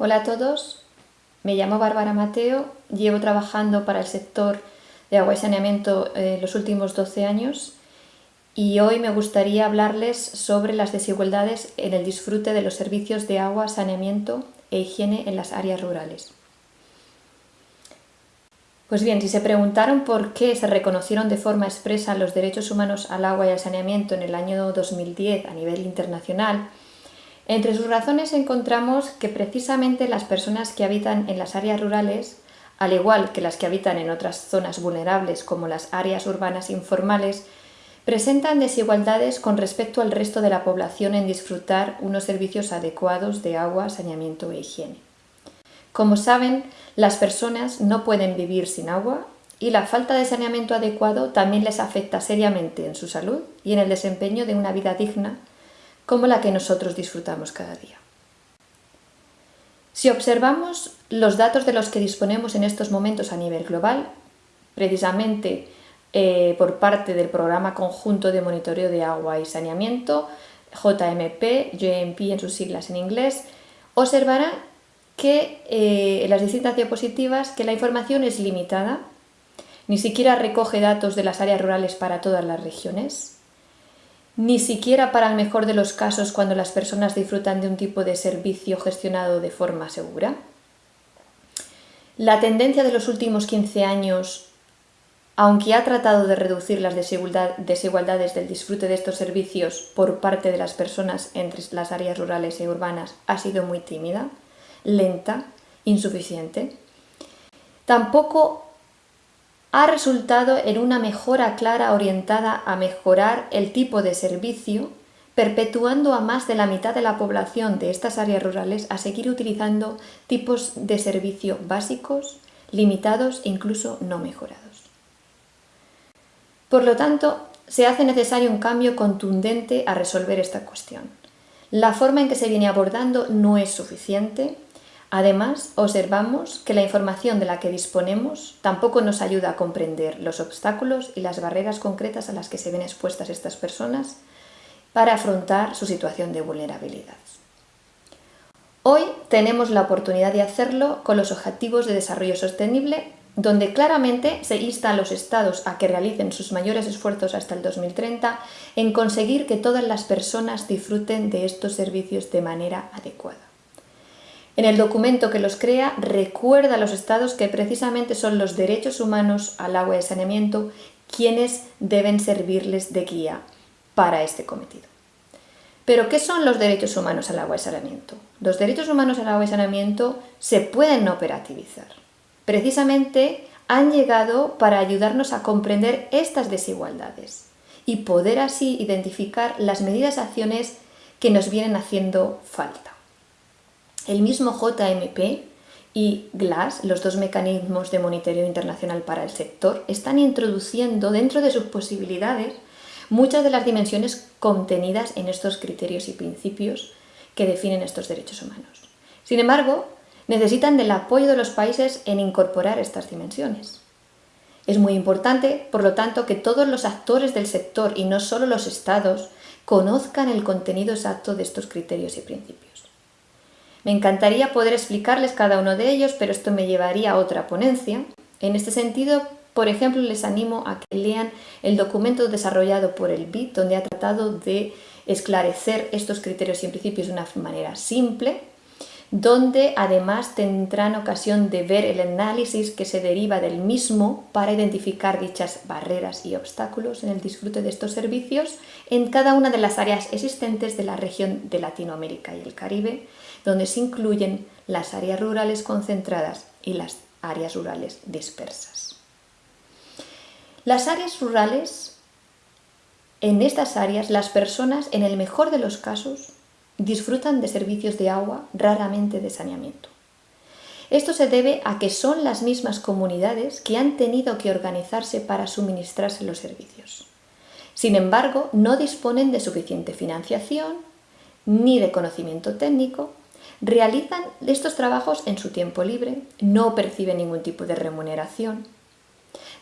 Hola a todos, me llamo Bárbara Mateo, llevo trabajando para el sector de agua y saneamiento eh, los últimos 12 años y hoy me gustaría hablarles sobre las desigualdades en el disfrute de los servicios de agua, saneamiento e higiene en las áreas rurales. Pues bien, si se preguntaron por qué se reconocieron de forma expresa los derechos humanos al agua y al saneamiento en el año 2010 a nivel internacional, entre sus razones encontramos que precisamente las personas que habitan en las áreas rurales, al igual que las que habitan en otras zonas vulnerables como las áreas urbanas informales, presentan desigualdades con respecto al resto de la población en disfrutar unos servicios adecuados de agua, saneamiento e higiene. Como saben, las personas no pueden vivir sin agua y la falta de saneamiento adecuado también les afecta seriamente en su salud y en el desempeño de una vida digna como la que nosotros disfrutamos cada día. Si observamos los datos de los que disponemos en estos momentos a nivel global, precisamente eh, por parte del Programa Conjunto de Monitoreo de Agua y Saneamiento, JMP, JMP en sus siglas en inglés, observará que eh, en las distintas diapositivas que la información es limitada, ni siquiera recoge datos de las áreas rurales para todas las regiones, ni siquiera para el mejor de los casos cuando las personas disfrutan de un tipo de servicio gestionado de forma segura. La tendencia de los últimos 15 años, aunque ha tratado de reducir las desigualdades del disfrute de estos servicios por parte de las personas entre las áreas rurales y urbanas, ha sido muy tímida, lenta, insuficiente. Tampoco ha resultado en una mejora clara orientada a mejorar el tipo de servicio, perpetuando a más de la mitad de la población de estas áreas rurales a seguir utilizando tipos de servicio básicos, limitados e incluso no mejorados. Por lo tanto, se hace necesario un cambio contundente a resolver esta cuestión. La forma en que se viene abordando no es suficiente Además, observamos que la información de la que disponemos tampoco nos ayuda a comprender los obstáculos y las barreras concretas a las que se ven expuestas estas personas para afrontar su situación de vulnerabilidad. Hoy tenemos la oportunidad de hacerlo con los Objetivos de Desarrollo Sostenible, donde claramente se insta a los Estados a que realicen sus mayores esfuerzos hasta el 2030 en conseguir que todas las personas disfruten de estos servicios de manera adecuada. En el documento que los crea recuerda a los estados que precisamente son los derechos humanos al agua y saneamiento quienes deben servirles de guía para este cometido. Pero, ¿qué son los derechos humanos al agua y saneamiento? Los derechos humanos al agua y saneamiento se pueden operativizar. Precisamente han llegado para ayudarnos a comprender estas desigualdades y poder así identificar las medidas acciones que nos vienen haciendo falta. El mismo JMP y GLASS, los dos mecanismos de monitoreo internacional para el sector, están introduciendo dentro de sus posibilidades muchas de las dimensiones contenidas en estos criterios y principios que definen estos derechos humanos. Sin embargo, necesitan del apoyo de los países en incorporar estas dimensiones. Es muy importante, por lo tanto, que todos los actores del sector y no solo los estados conozcan el contenido exacto de estos criterios y principios. Me encantaría poder explicarles cada uno de ellos, pero esto me llevaría a otra ponencia. En este sentido, por ejemplo, les animo a que lean el documento desarrollado por el BIT, donde ha tratado de esclarecer estos criterios y principios de una manera simple, donde además tendrán ocasión de ver el análisis que se deriva del mismo para identificar dichas barreras y obstáculos en el disfrute de estos servicios en cada una de las áreas existentes de la región de Latinoamérica y el Caribe, donde se incluyen las áreas rurales concentradas y las áreas rurales dispersas. Las áreas rurales, en estas áreas las personas, en el mejor de los casos, disfrutan de servicios de agua, raramente de saneamiento. Esto se debe a que son las mismas comunidades que han tenido que organizarse para suministrarse los servicios. Sin embargo, no disponen de suficiente financiación ni de conocimiento técnico Realizan estos trabajos en su tiempo libre, no perciben ningún tipo de remuneración.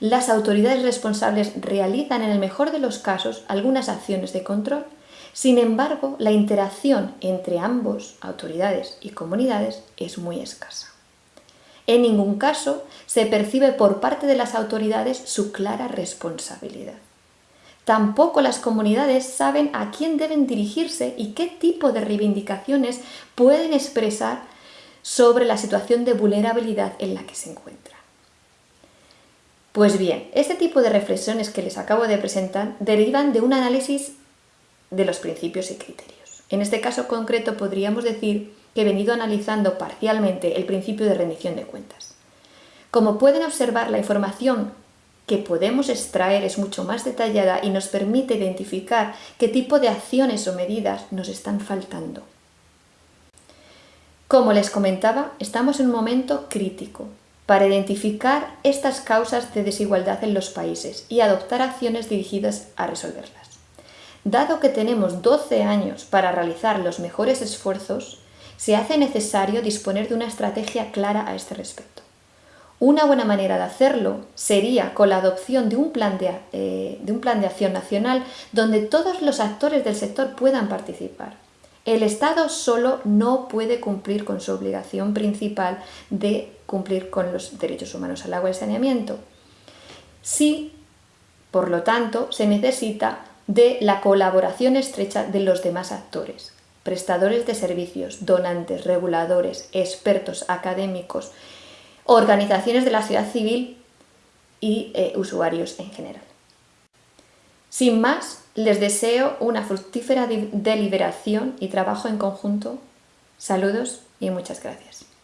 Las autoridades responsables realizan en el mejor de los casos algunas acciones de control, Sin embargo, la interacción entre ambos, autoridades y comunidades, es muy escasa. En ningún caso se percibe por parte de las autoridades su clara responsabilidad. Tampoco las comunidades saben a quién deben dirigirse y qué tipo de reivindicaciones pueden expresar sobre la situación de vulnerabilidad en la que se encuentran. Pues bien, este tipo de reflexiones que les acabo de presentar derivan de un análisis de los principios y criterios. En este caso concreto podríamos decir que he venido analizando parcialmente el principio de rendición de cuentas. Como pueden observar, la información que podemos extraer es mucho más detallada y nos permite identificar qué tipo de acciones o medidas nos están faltando. Como les comentaba, estamos en un momento crítico para identificar estas causas de desigualdad en los países y adoptar acciones dirigidas a resolverlas. Dado que tenemos 12 años para realizar los mejores esfuerzos, se hace necesario disponer de una estrategia clara a este respecto. Una buena manera de hacerlo sería con la adopción de un, plan de, eh, de un plan de acción nacional donde todos los actores del sector puedan participar. El Estado solo no puede cumplir con su obligación principal de cumplir con los derechos humanos al agua y saneamiento. Sí, por lo tanto, se necesita de la colaboración estrecha de los demás actores, prestadores de servicios, donantes, reguladores, expertos, académicos, organizaciones de la sociedad civil y eh, usuarios en general. Sin más, les deseo una fructífera deliberación y trabajo en conjunto. Saludos y muchas gracias.